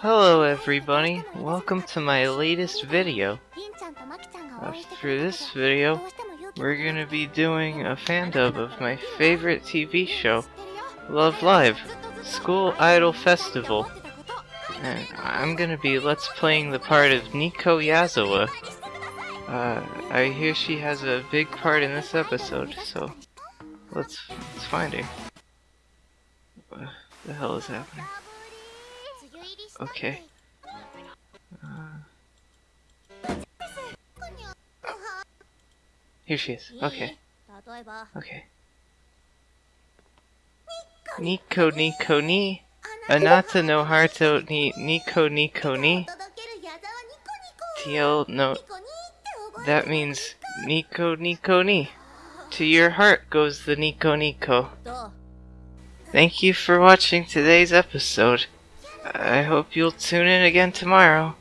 Hello everybody, welcome to my latest video. Uh, for this video, we're gonna be doing a fan dub of my favorite TV show, Love Live, School Idol Festival. And I'm gonna be let's playing the part of Nico Yazawa. Uh, I hear she has a big part in this episode, so let's, let's find her. What the hell is happening? Okay. Uh, here she is. Okay. Okay. Nico Nico ni. Anata no Harto ni Nico Nico ni. TL no. That means Nico Nico ni. To your heart goes the Nico Nico. Thank you for watching today's episode. I hope you'll tune in again tomorrow.